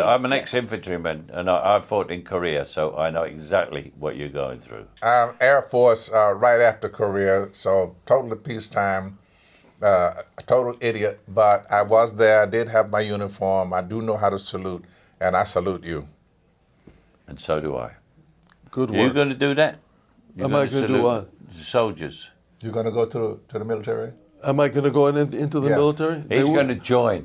I'm an ex-infantryman and I, I fought in Korea, so I know exactly what you're going through. I'm Air Force uh, right after Korea, so totally peacetime. Uh, a total idiot, but I was there. I did have my uniform. I do know how to salute, and I salute you. And so do I. Good Are you going to do that? You're Am I gonna gonna do what? Soldiers. You're gonna go to to the military? Am I going to go in, into the Yeah. military? He's going to join.